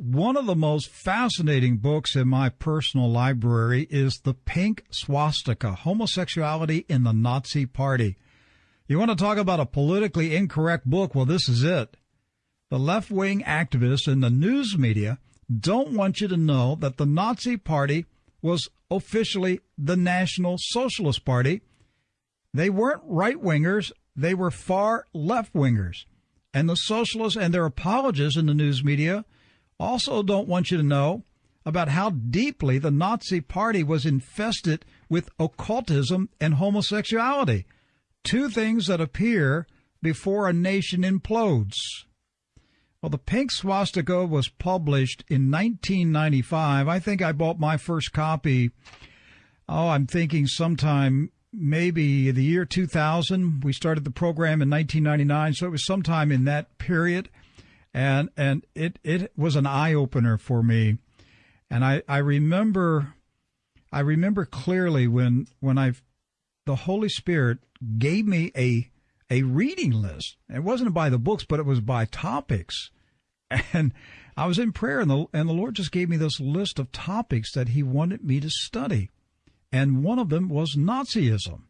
One of the most fascinating books in my personal library is The Pink Swastika Homosexuality in the Nazi Party. You want to talk about a politically incorrect book? Well, this is it. The left wing activists in the news media don't want you to know that the Nazi Party was officially the National Socialist Party. They weren't right wingers, they were far left wingers. And the socialists and their apologists in the news media also don't want you to know about how deeply the Nazi Party was infested with occultism and homosexuality, two things that appear before a nation implodes. Well, the pink swastika was published in 1995. I think I bought my first copy. Oh, I'm thinking sometime maybe the year 2000. We started the program in 1999, so it was sometime in that period and and it it was an eye opener for me, and I I remember, I remember clearly when when I, the Holy Spirit gave me a a reading list. It wasn't by the books, but it was by topics, and I was in prayer, and the and the Lord just gave me this list of topics that He wanted me to study, and one of them was Nazism.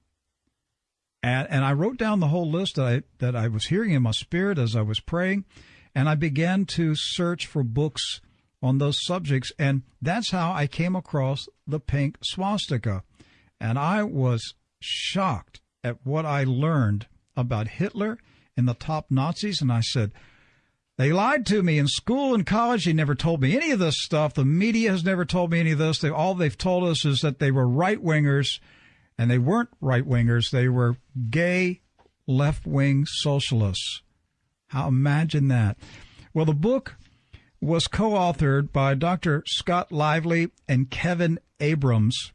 And, and I wrote down the whole list that I that I was hearing in my spirit as I was praying, and I began to search for books on those subjects. And that's how I came across the pink swastika. And I was shocked at what I learned about Hitler and the top Nazis. And I said, they lied to me in school and college. They never told me any of this stuff. The media has never told me any of this. They, all they've told us is that they were right wingers, and they weren't right wingers. They were gay left wing socialists. How imagine that? Well, the book was co-authored by Dr. Scott Lively and Kevin Abrams.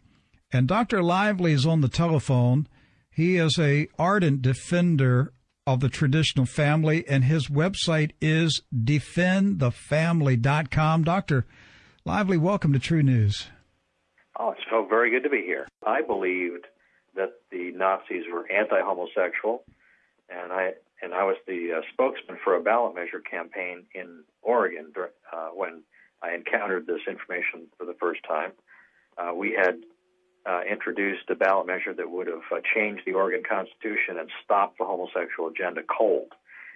And Dr. Lively is on the telephone. He is a ardent defender of the traditional family, and his website is defendthefamily.com. Dr. Lively, welcome to True News. Oh, it's so very good to be here. I believed that the Nazis were anti-homosexual, and I and I was the uh, spokesman for a ballot measure campaign in Oregon uh, when I encountered this information for the first time. Uh, we had uh, introduced a ballot measure that would have uh, changed the Oregon Constitution and stopped the homosexual agenda cold.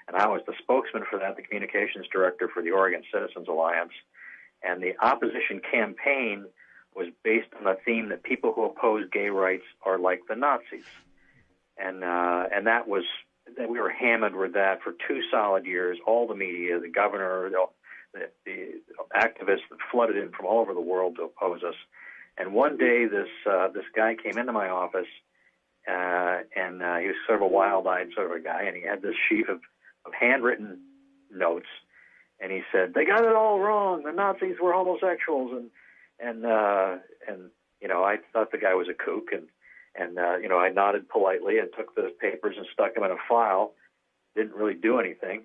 And I was the spokesman for that, the communications director for the Oregon Citizens Alliance. And the opposition campaign was based on the theme that people who oppose gay rights are like the Nazis. And, uh, and that was we were hammered with that for two solid years. All the media, the governor, the, the, activists that flooded in from all over the world to oppose us. And one day, this uh, this guy came into my office, uh, and uh, he was sort of a wild-eyed sort of a guy, and he had this sheaf of, of handwritten notes, and he said they got it all wrong. The Nazis were homosexuals, and and uh, and you know I thought the guy was a kook, and and, uh, you know, I nodded politely and took the papers and stuck them in a file. Didn't really do anything.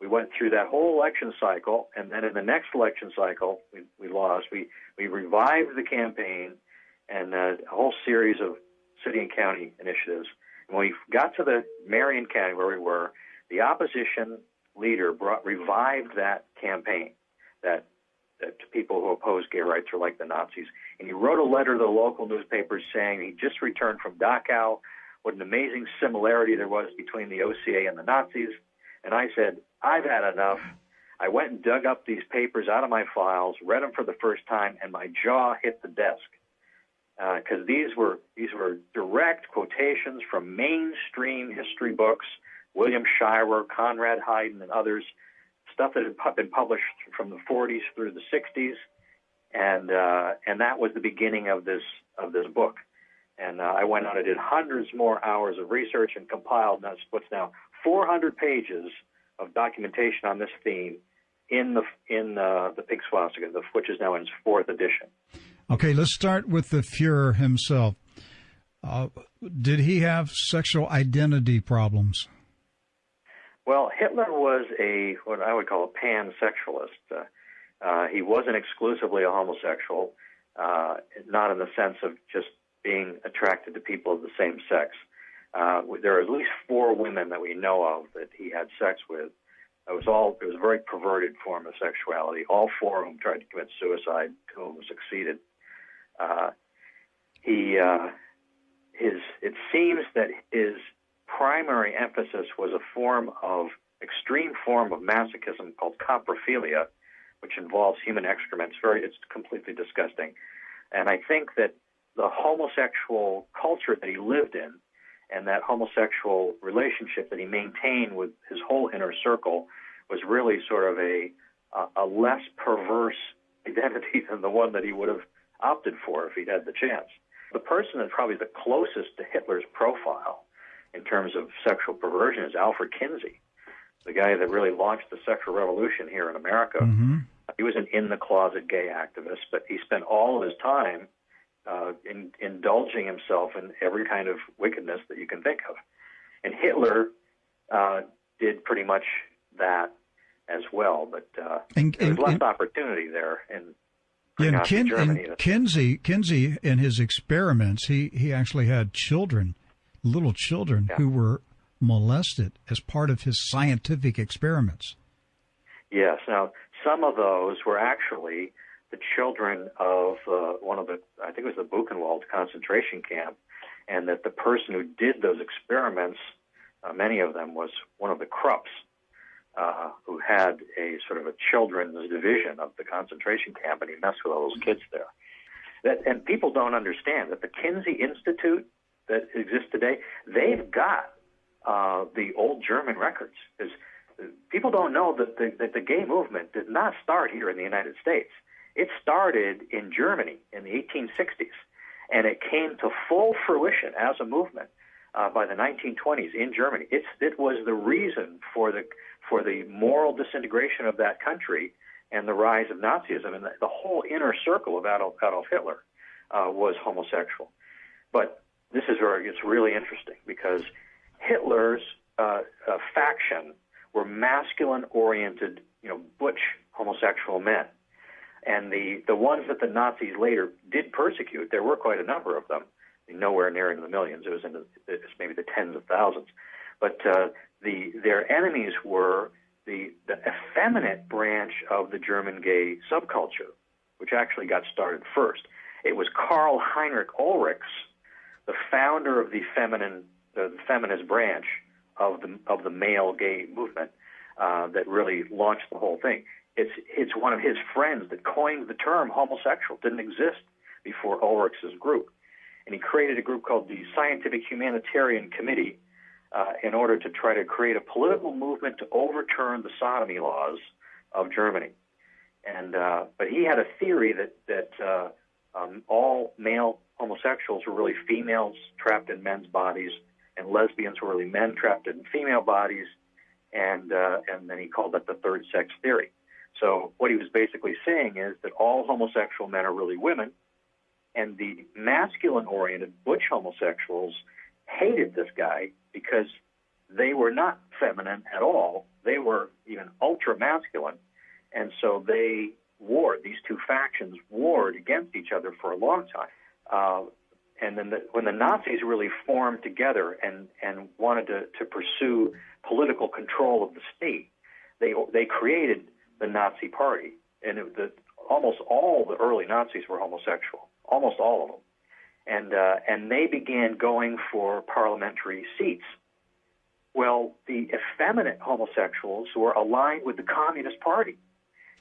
We went through that whole election cycle, and then in the next election cycle, we, we lost. We, we revived the campaign and uh, a whole series of city and county initiatives. And when we got to the Marion County where we were, the opposition leader brought revived that campaign, that that people who oppose gay rights are like the Nazis. And he wrote a letter to the local newspapers saying he just returned from Dachau, what an amazing similarity there was between the OCA and the Nazis. And I said, I've had enough. I went and dug up these papers out of my files, read them for the first time, and my jaw hit the desk because uh, these were these were direct quotations from mainstream history books, William Shirer, Konrad Heiden, and others stuff that had been published from the 40s through the 60s, and uh, and that was the beginning of this of this book. And uh, I went on and did hundreds more hours of research and compiled that's what's now 400 pages of documentation on this theme in the in uh, the Pink Swastika, which is now in its fourth edition. Okay, let's start with the Fuhrer himself. Uh, did he have sexual identity problems? Well, Hitler was a what I would call a pansexualist. Uh, uh, he wasn't exclusively a homosexual, uh, not in the sense of just being attracted to people of the same sex. Uh, there are at least four women that we know of that he had sex with, It was all it was a very perverted form of sexuality. All four of them tried to commit suicide. Two of them succeeded. Uh, he uh, his it seems that his primary emphasis was a form of extreme form of masochism called coprophilia, which involves human excrement. It's very it's completely disgusting, and I think that the homosexual culture that he lived in and that homosexual relationship that he maintained with his whole inner circle was really sort of a a less perverse identity than the one that he would have opted for if he'd had the chance. The person that's probably the closest to Hitler's profile in terms of sexual perversion is Alfred Kinsey, the guy that really launched the sexual revolution here in America. Mm-hmm. He was an in the closet gay activist, but he spent all of his time uh, in, indulging himself in every kind of wickedness that you can think of. And Hitler uh, did pretty much that as well, but uh, and, there was less and, opportunity there in Nazi Kin, Germany. in Kinsey, Kinsey, in his experiments, he, he actually had children, little children, Yeah. who were molested as part of his scientific experiments. Yes. Now, some of those were actually the children of uh, one of the, I think it was the Buchenwald concentration camp, and that the person who did those experiments, uh, many of them, was one of the Krupps, uh, who had a sort of a children's division of the concentration camp, and he messed with all those kids there. That, and people don't understand that the Kinsey Institute that exist today, they've got uh, the old German records. There's, people don't know that the, that the gay movement did not start here in the United States. It started in Germany in the 1860s, and it came to full fruition as a movement uh, by the 1920s in Germany. It's, it was the reason for the for the moral disintegration of that country and the rise of Nazism, and the, the whole inner circle of Adolf, Adolf Hitler uh, was homosexual. But this is where it gets really interesting because Hitler's uh, uh, faction were masculine-oriented, you know, butch homosexual men, and the the ones that the Nazis later did persecute. There were quite a number of them, nowhere near in the millions. It was in the, maybe the tens of thousands, but uh, the their enemies were the the effeminate branch of the German gay subculture, which actually got started first. It was Karl Heinrich Ulrichs, the founder of the feminine the feminist branch of the of the male gay movement, uh, that really launched the whole thing. It's it's one of his friends that coined the term homosexual. Didn't exist before Ulrichs' group, and he created a group called the Scientific Humanitarian Committee uh, in order to try to create a political movement to overturn the sodomy laws of Germany. And uh, but he had a theory that that uh, um, all male homosexuals were really females trapped in men's bodies, and lesbians were really men trapped in female bodies, and uh, and then he called that the third sex theory. So what he was basically saying is that all homosexual men are really women, and the masculine-oriented butch homosexuals hated this guy because they were not feminine at all. They were even ultra masculine. And so they warred, these two factions warred against each other for a long time. Uh, and then the, when the Nazis really formed together and, and wanted to, to pursue political control of the state, they, they created the Nazi Party. And it, the, almost all the early Nazis were homosexual, almost all of them and uh, and they began going for parliamentary seats. Well, the effeminate homosexuals were aligned with the Communist Party,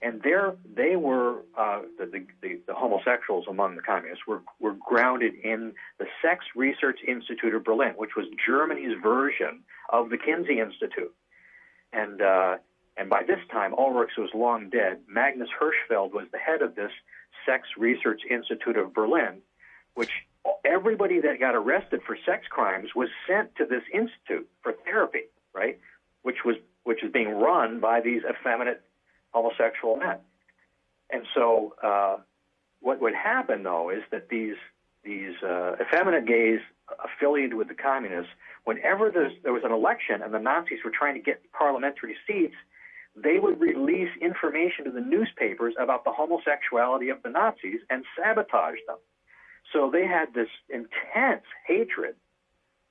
and there they were uh, the, the, the homosexuals among the communists were were grounded in the Sex Research Institute of Berlin, which was Germany's version of the Kinsey Institute, and. Uh, and by this time, Ulrichs was long dead. Magnus Hirschfeld was the head of this Sex Research Institute of Berlin, which everybody that got arrested for sex crimes was sent to this institute for therapy, right? Which was which is being run by these effeminate homosexual men. And so, uh, what would happen though is that these these uh, effeminate gays affiliated with the communists, whenever there was an election and the Nazis were trying to get parliamentary seats, they would release information to the newspapers about the homosexuality of the Nazis and sabotage them. So they had this intense hatred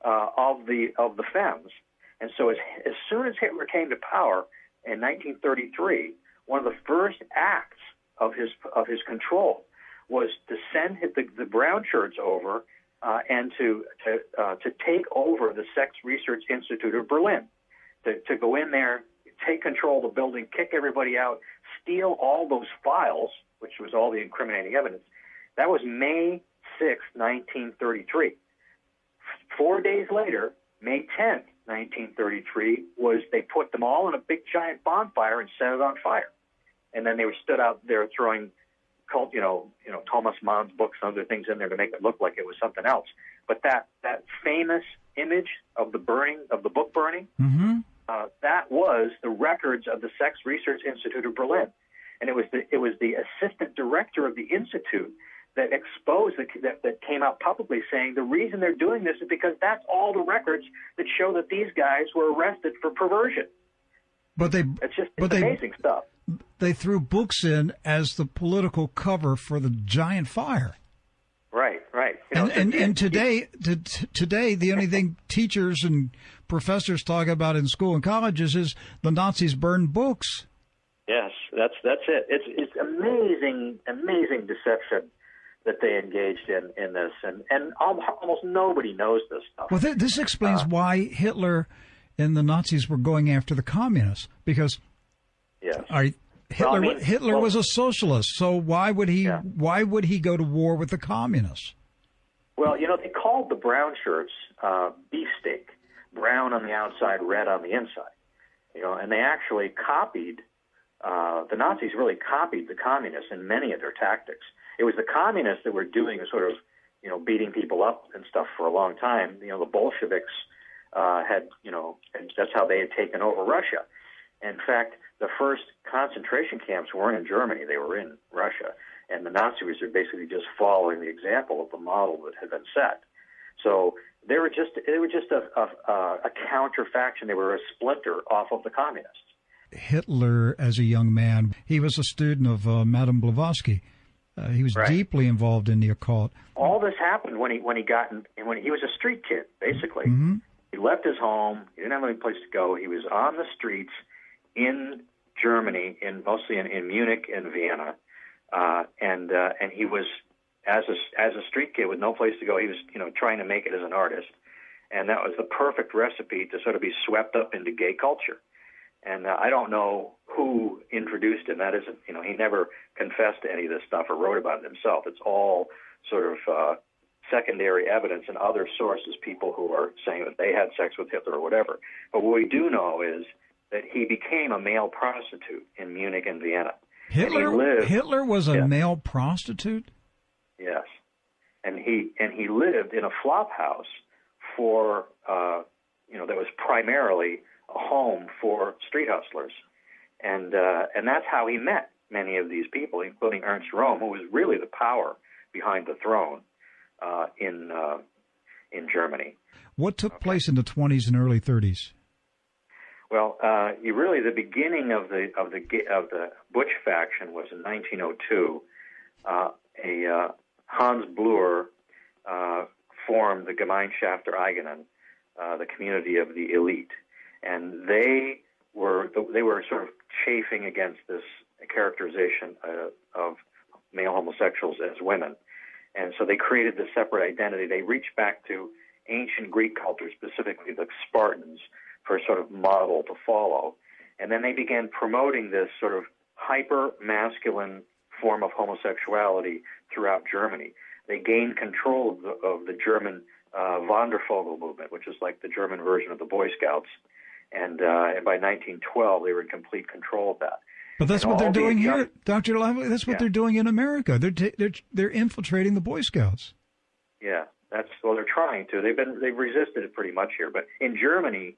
uh, of the of the femmes, and so as as soon as Hitler came to power, in 1933, one of the first acts of his of his control was to send the, the brown shirts over uh, and to to uh, to take over the Sex Research Institute of Berlin, to to go in there, take control of the building, kick everybody out, steal all those files, which was all the incriminating evidence. That was May 6, 1933. Four days later, May 10th, 1933, was they put them all in a big giant bonfire and set it on fire. And then they were stood out there throwing cult, you know, you know, Thomas Mann's books and other things in there to make it look like it was something else. But that that famous image of the burning of the book burning, mm-hmm. uh, that was the records of the Sex Research Institute of Berlin, and it was the it was the assistant director of the institute that exposed that, that, that came out publicly saying the reason they're doing this is because that's all the records that show that these guys were arrested for perversion. But they, it's just but it's they, amazing stuff. They threw books in as the political cover for the giant fire. Right, right. You know, and, and, and today, to, today, the only thing teachers and professors talk about in school and colleges is the Nazis burned books. Yes, that's that's it. It's it's amazing, amazing deception that they engaged in in this, and and almost nobody knows this stuff. Well, th- this explains uh, why Hitler and the Nazis were going after the communists because yes. Are, Hitler well, I mean, Hitler well, was a socialist, so why would he yeah. why would he go to war with the communists? Well, you know, they called the brown shirts uh, beefsteak, brown on the outside, red on the inside. You know, and they actually copied uh, the Nazis really copied the communists in many of their tactics it was the communists that were doing sort of, you know, beating people up and stuff for a long time. You know, the Bolsheviks uh, had, you know, and that's how they had taken over Russia. In fact, the first concentration camps weren't in Germany; they were in Russia, and the Nazis were basically just following the example of the model that had been set. So they were just they were just a, a, a counter faction. They were a splinter off of the communists. Hitler, as a young man, he was a student of uh, Madame Blavatsky. Uh, he was right. deeply involved in the occult. All this happened when he when he got in, when he was a street kid. Basically, mm-hmm. he left his home. He didn't have any place to go. He was on the streets in Germany, in mostly in, in Munich and Vienna, uh, and uh, and he was as a as a street kid with no place to go. He was you know trying to make it as an artist, and that was the perfect recipe to sort of be swept up into gay culture. And uh, I don't know who introduced him. That isn't, you know, he never confessed to any of this stuff or wrote about it himself. It's all sort of uh, secondary evidence and other sources, people who are saying that they had sex with Hitler or whatever. But what we do know is that he became a male prostitute in Munich and Vienna. Hitler, and lived, Hitler was a yeah. male prostitute. Yes, and he and he lived in a flop house for uh, you know that was primarily a home for street hustlers, and uh, and that's how he met many of these people, including Ernst Röhm, who was really the power behind the throne uh, in uh, in Germany. What took okay. place in the 20s and early 30s? Well, uh, you really the beginning of the of the of the Butch faction was in 1902. Uh, a uh, Hans Blüher uh, formed the Gemeinschaft der Eigenen, uh, the community of the elite, and they were they were sort of chafing against this characterization uh, of male homosexuals as women, and so they created this separate identity. They reached back to ancient Greek culture, specifically the Spartans, for a sort of model to follow, and then they began promoting this sort of hyper masculine form of homosexuality throughout Germany. They gained control of the, of the German uh, Wandervogel movement, which is like the German version of the Boy Scouts and, uh, and by 1912 they were in complete control of that. But that's and what they're doing young, here, Doctor Lively. That's what yeah. they're doing in America. They're t- they're they're infiltrating the Boy Scouts. Yeah, that's well, they're trying to. They've been they've resisted it pretty much here, but in Germany,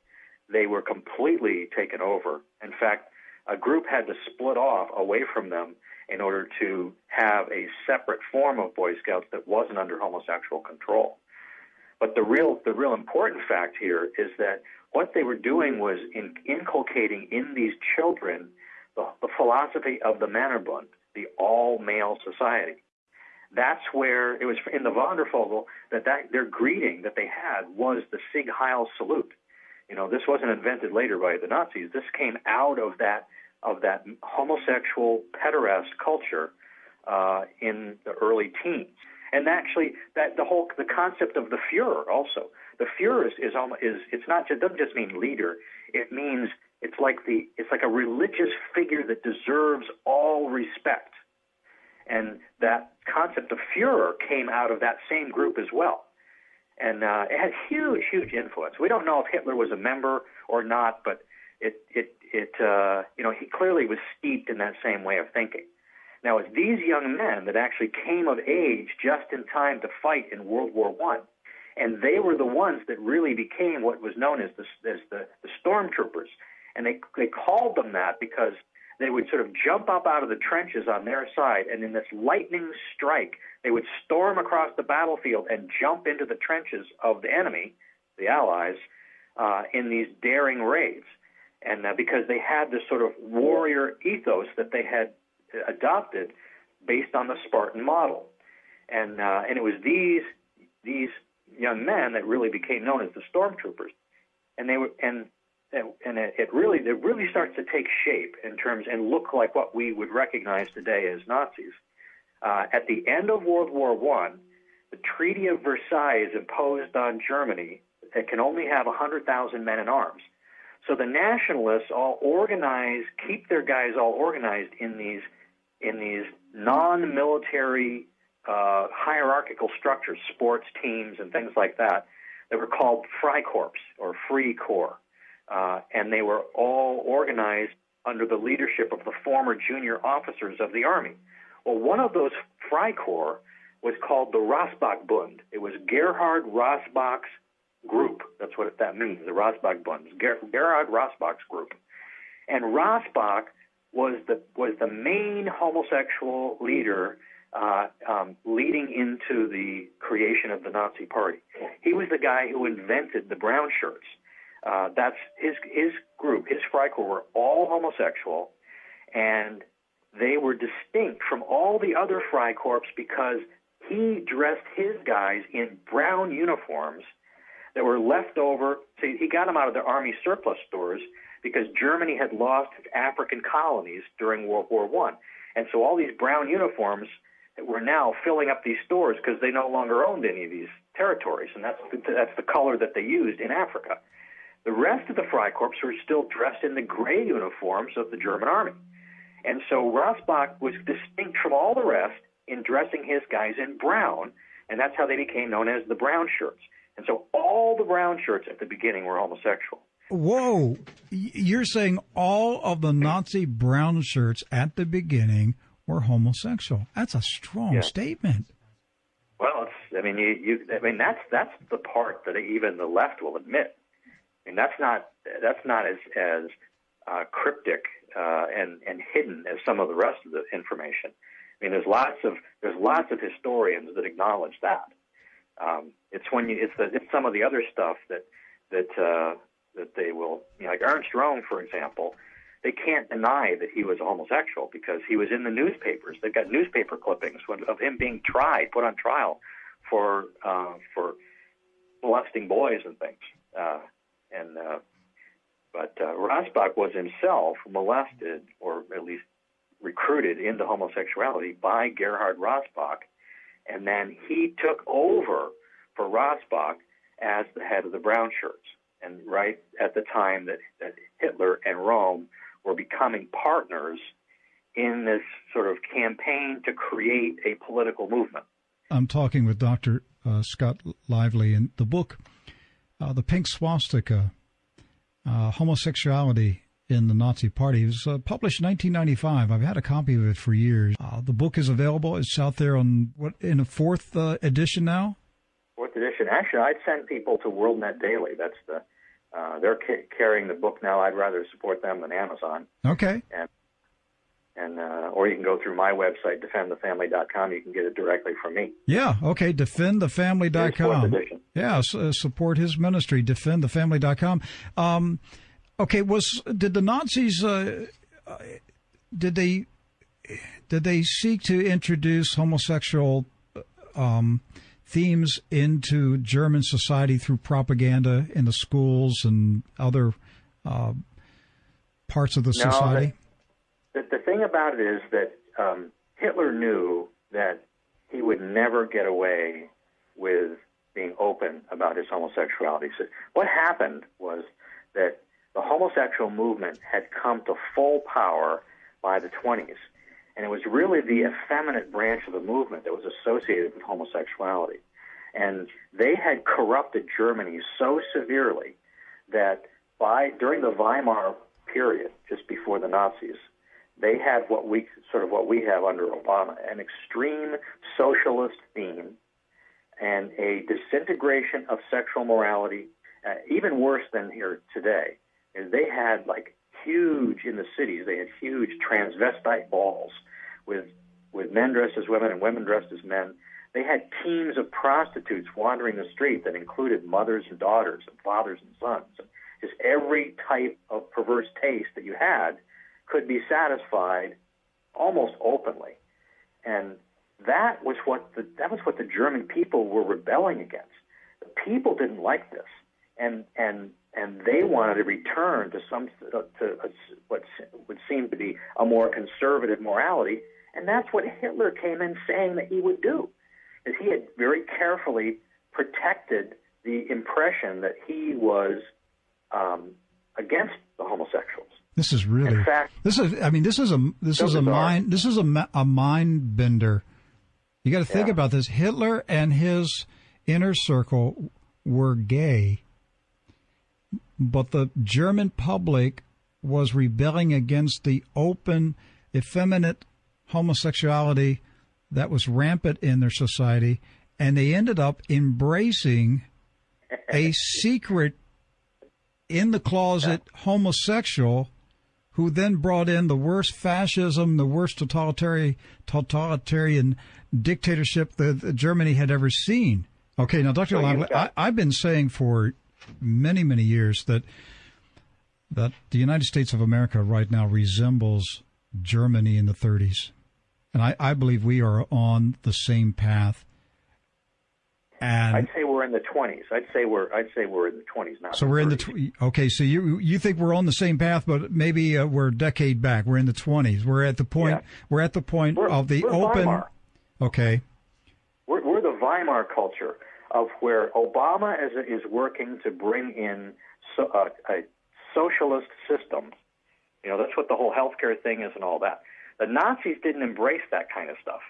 they were completely taken over. In fact, a group had to split off away from them in order to have a separate form of Boy Scouts that wasn't under homosexual control. But the real the real important fact here is that what they were doing was in, inculcating in these children the, the philosophy of the Männerbund, the all male society. That's where it was in the Wandervogel that, that their greeting that they had was the Sieg Heil salute. You know, this wasn't invented later by the Nazis. This came out of that of that homosexual pederast culture uh, in the early teens. And actually, that the whole the concept of the Führer also. The Führer is is, is it's not just doesn't just mean leader. It means it's like the it's like a religious figure that deserves all respect. And that concept of Führer came out of that same group as well. And uh, it had huge, huge influence. We don't know if Hitler was a member or not, but it, it, it, uh, you know, he clearly was steeped in that same way of thinking. Now, it's these young men that actually came of age just in time to fight in World War One, and they were the ones that really became what was known as the as the, the stormtroopers, and they they called them that because they would sort of jump up out of the trenches on their side, and in this lightning strike, they would storm across the battlefield and jump into the trenches of the enemy, the Allies, uh, in these daring raids. And uh, because they had this sort of warrior ethos that they had adopted based on the Spartan model, and uh, and it was these these young men that really became known as the stormtroopers, and they were and and it, really it really starts to take shape in terms and look like what we would recognize today as Nazis. Uh, at the end of World War One, the Treaty of Versailles is imposed on Germany that can only have 100,000 men in arms. So the nationalists all organize, keep their guys all organized in these in these non-military uh, hierarchical structures, sports teams and things like that, that were called Freikorps or Free Corps uh, and they were all organized under the leadership of the former junior officers of the army. Well, one of those Freikorps was called the Rossbach Bund. It was Gerhard Rossbach's group. That's what that means, the Rossbach Bund. Ger- Gerhard Rossbach's group. And Rossbach was the was the main homosexual leader uh, um, leading into the creation of the Nazi Party. He was the guy who invented the brown shirts. Uh, that's his his group, his Freikorps were all homosexual, and they were distinct from all the other Freikorps because he dressed his guys in brown uniforms that were left over. So he got them out of the army surplus stores because Germany had lost its African colonies during World War One, and so all these brown uniforms were now filling up these stores because they no longer owned any of these territories, and that's the, that's the color that they used in Africa. The rest of the Freikorps were still dressed in the gray uniforms of the German army. And so Rossbach was distinct from all the rest in dressing his guys in brown, and that's how they became known as the brown shirts. And so all the brown shirts at the beginning were homosexual. Whoa. You're saying all of the Nazi brown shirts at the beginning were homosexual. That's a strong yeah. statement. Well, it's, I mean, you, you, I mean, that's, that's the part that even the left will admit I mean, that's not that's not as as uh, cryptic uh, and and hidden as some of the rest of the information. I mean, there's lots of there's lots of historians that acknowledge that. Um, it's when you it's the it's some of the other stuff that that uh, that they will you know, like Ernst Röhm, for example. They can't deny that he was homosexual because he was in the newspapers. They've got newspaper clippings of him being tried, put on trial for uh, for molesting boys and things. Uh, and uh, but uh, Rossbach was himself molested, or at least recruited into homosexuality by Gerhard Rossbach, and then he took over for Rossbach as the head of the Brown Shirts. And right at the time that, that Hitler and Röhm were becoming partners in this sort of campaign to create a political movement. I'm talking with Dr. Uh, Scott Lively, and the book uh, the pink swastika, uh, homosexuality in the Nazi Party. It was uh, published in 1995. I've had a copy of it for years. Uh, the book is available. It's out there on what in a fourth uh, edition now. Fourth edition. Actually, I'd send people to WorldNet Daily. That's the uh, they're ca- carrying the book now. I'd rather support them than Amazon. Okay. And and uh, or you can go through my website defendthefamily.com you can get it directly from me. Yeah. Okay. Defendthefamily.com yeah. Uh, support his ministry. Defendthefamily.com um, okay. Was did the nazis uh, did they did they seek to introduce homosexual um, themes into German society through propaganda in the schools and other uh, parts of the no, society? The, the, the, thing about it is that um, Hitler knew that he would never get away with being open about his homosexuality. So what happened was that the homosexual movement had come to full power by the 20s. And it was really the effeminate branch of the movement that was associated with homosexuality. And they had corrupted Germany so severely that by during the Weimar period, just before the Nazis, they had what we sort of what we have under Obama, an extreme socialist theme and a disintegration of sexual morality, uh, even worse than here today. Is they had like huge in the cities. They had huge transvestite balls with with men dressed as women and women dressed as men. They had teams of prostitutes wandering the street that included mothers and daughters and fathers and sons. Just every type of perverse taste that you had could be satisfied almost openly. And that was what the that was what the German people were rebelling against. The people didn't like this, and and and they wanted to return to some to a, what would seem to be a more conservative morality, and that's what Hitler came in saying that he would do, is he had very carefully protected the impression that he was um, against the homosexuals. This is really. Fact, this is. I mean, this is a. This is a mind. This is a, a mind bender. You got to think yeah. about this. Hitler and his inner circle were gay but the German public was rebelling against the open, effeminate homosexuality that was rampant in their society, and they ended up embracing a secret in the closet homosexual who then brought in the worst fascism, the worst totalitarian, totalitarian dictatorship that Germany had ever seen. Okay, now, Dr. So I, I've been saying for many, many years that that the United States of America right now resembles Germany in the 30s. And I, I believe we are on the same path. And I'd say we're in the 20s. I'd say we're I'd say we're in the 20s now. So we're in the tw- okay. So you you think we're on the same path, but maybe uh, we're a decade back. We're in the 20s. We're at the point. Yeah. We're at the point we're, of the open. Weimar. Okay. We're, we're the Weimar culture of where Obama is, is working to bring in so, uh, a socialist system. You know, that's what the whole healthcare thing is and all that. The Nazis didn't embrace that kind of stuff.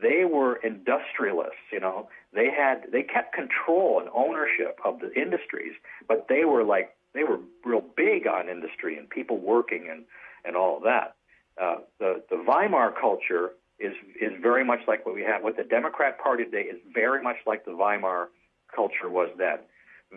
They were industrialists, you know. They had they kept control and ownership of the industries, but they were like they were real big on industry and people working and and all of that. Uh, the the Weimar culture is is very much like what we have. What the Democrat Party today is very much like the Weimar culture was then.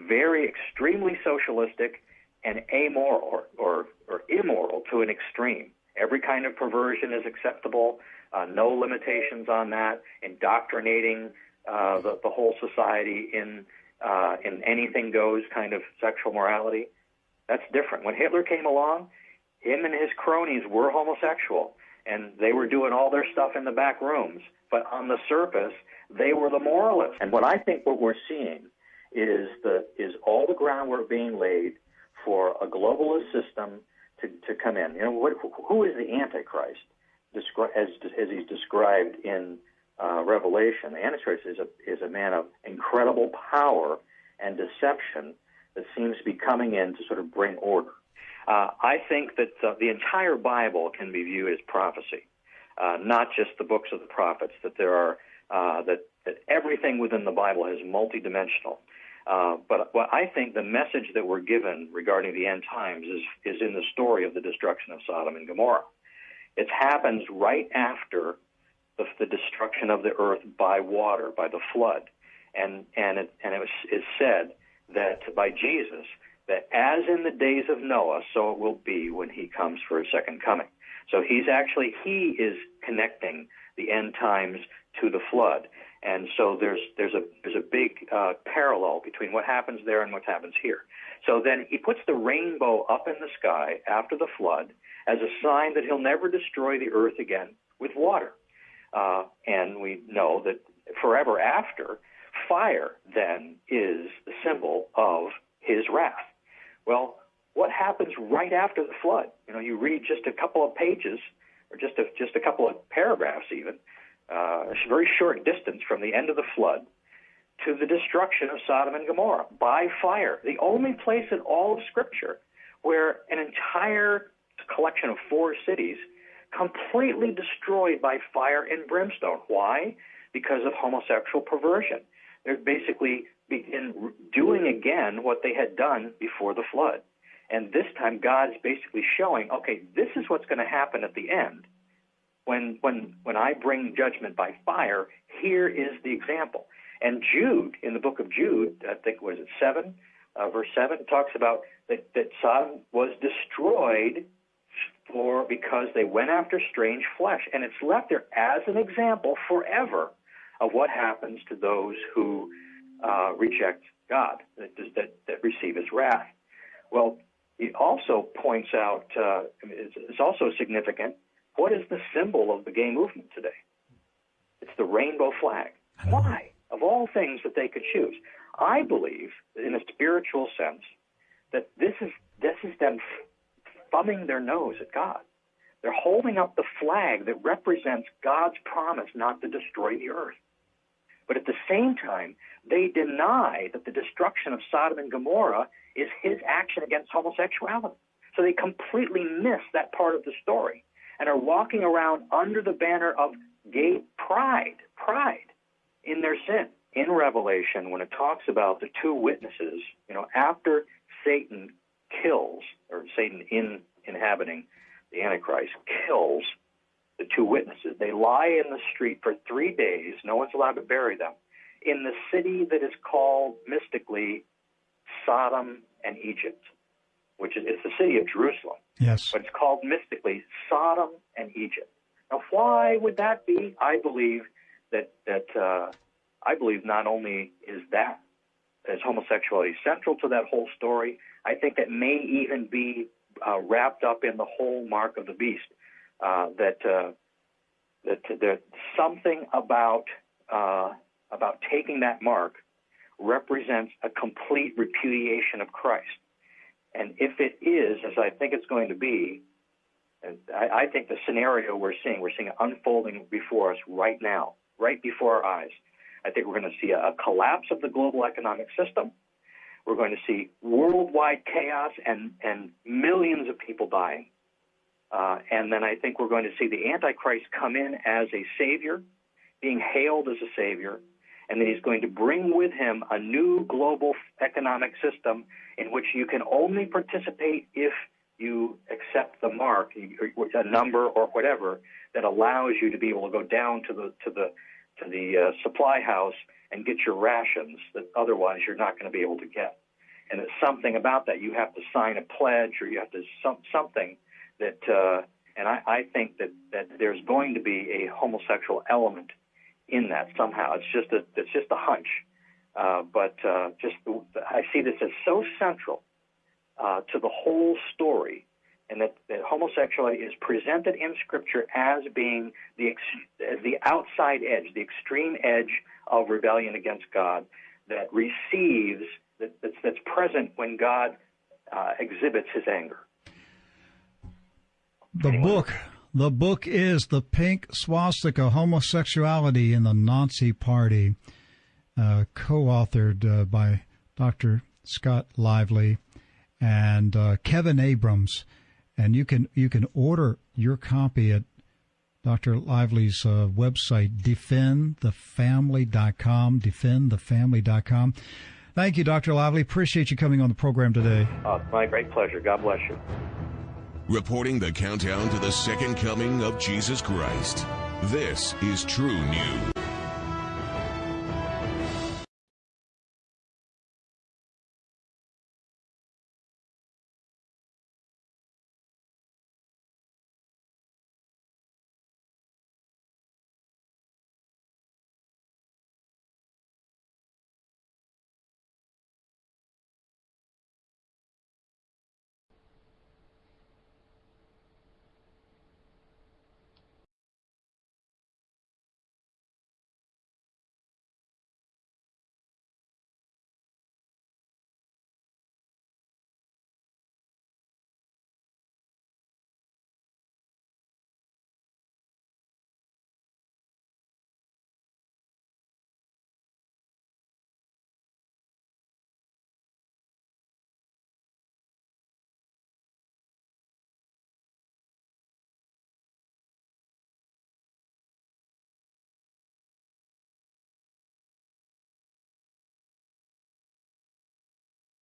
Very extremely socialistic and amoral or, or, or immoral to an extreme. Every kind of perversion is acceptable. Uh, no limitations on that. Indoctrinating uh, the, the whole society in uh, in anything goes kind of sexual morality. That's different. When Hitler came along, him and his cronies were homosexual and they were doing all their stuff in the back rooms. But on the surface, they were the moralists. And what I think what we're seeing is the is all the groundwork being laid for a globalist system to, to come in. You know, what, who is the Antichrist? As as he's described in uh, Revelation, the Antichrist is a is a man of incredible power and deception that seems to be coming in to sort of bring order. Uh, I think that uh, the entire Bible can be viewed as prophecy, uh, not just the books of the prophets. That there are uh, that that everything within the Bible is multidimensional. Uh, but what I think the message that we're given regarding the end times is is in the story of the destruction of Sodom and Gomorrah. It happens right after the, the destruction of the earth by water, by the flood, and and it and it was is said that by Jesus that as in the days of Noah, so it will be when he comes for his second coming. So he's actually, he is connecting the end times to the flood. And so there's, there's a, there's a big uh, parallel between what happens there and what happens here. So then he puts the rainbow up in the sky after the flood as a sign that he'll never destroy the earth again with water. Uh, and we know that forever after, fire then is the symbol of his wrath. Well, what happens right after the flood? You know, you read just a couple of pages, or just a, just a couple of paragraphs, even uh, a very short distance from the end of the flood to the destruction of Sodom and Gomorrah by fire. The only place in all of Scripture where an entire collection of four cities completely destroyed by fire and brimstone. Why? Because of homosexual perversion. They're basically begin doing again what they had done before the flood. And this time, God's basically showing, okay, this is what's going to happen at the end. When, when, when I bring judgment by fire, here is the example. And Jude, in the book of Jude, I think was it seven, uh, verse seven, talks about that, that Sodom was destroyed for because they went after strange flesh, and it's left there as an example forever of what happens to those who uh, reject God, that, that, that receive His wrath. Well, he also points out uh, it's, it's also significant. What is the symbol of the gay movement today? It's the rainbow flag. Why? Of all things that they could choose, I believe, in a spiritual sense, that this is this is them thumbing their nose at God. They're holding up the flag that represents God's promise not to destroy the earth. But at the same time, they deny that the destruction of Sodom and Gomorrah is his action against homosexuality. So they completely miss that part of the story and are walking around under the banner of gay pride, pride in their sin. In Revelation, when it talks about the two witnesses, you know, after Satan kills, or Satan in inhabiting the Antichrist kills two witnesses. They lie in the street for three days. No one's allowed to bury them. In the city that is called mystically Sodom and Egypt, which is it's the city of Jerusalem. Yes. But it's called mystically Sodom and Egypt. Now, why would that be? I believe that that uh, I believe not only is that is homosexuality central to that whole story. I think that may even be uh, wrapped up in the whole mark of the beast. Uh, that uh, that there's something about uh, about taking that mark represents a complete repudiation of Christ. And if it is, as I think it's going to be, I, I think the scenario we're seeing, we're seeing it unfolding before us right now, right before our eyes. I think we're going to see a, a collapse of the global economic system. We're going to see worldwide chaos and, and millions of people dying. Uh, and then I think we're going to see the Antichrist come in as a savior, being hailed as a savior, and then he's going to bring with him a new global economic system in which you can only participate if you accept the mark, a number or whatever that allows you to be able to go down to the to the to the uh, supply house and get your rations that otherwise you're not going to be able to get. And it's something about that. You have to sign a pledge or you have to some, something that, uh, and I, I think that, that there's going to be a homosexual element in that somehow. It's just a, it's just a hunch. Uh, but uh, just I see this as so central uh, to the whole story and that, that homosexuality is presented in Scripture as being the ex- the outside edge, the extreme edge of rebellion against God that receives that, that's, that's present when God uh, exhibits His anger. The anyway. book. The book is The Pink Swastika Homosexuality in the Nazi Party, uh, co authored uh, by Dr. Scott Lively and uh, Kevin Abrams and you can you can order your copy at Dr. Lively's uh, website, defendthefamily.com, defendthefamily.com. Thank you, Dr. Lively. Appreciate you coming on the program today. Uh, my great pleasure. God bless you. Reporting the countdown to the second coming of Jesus Christ. This is True News.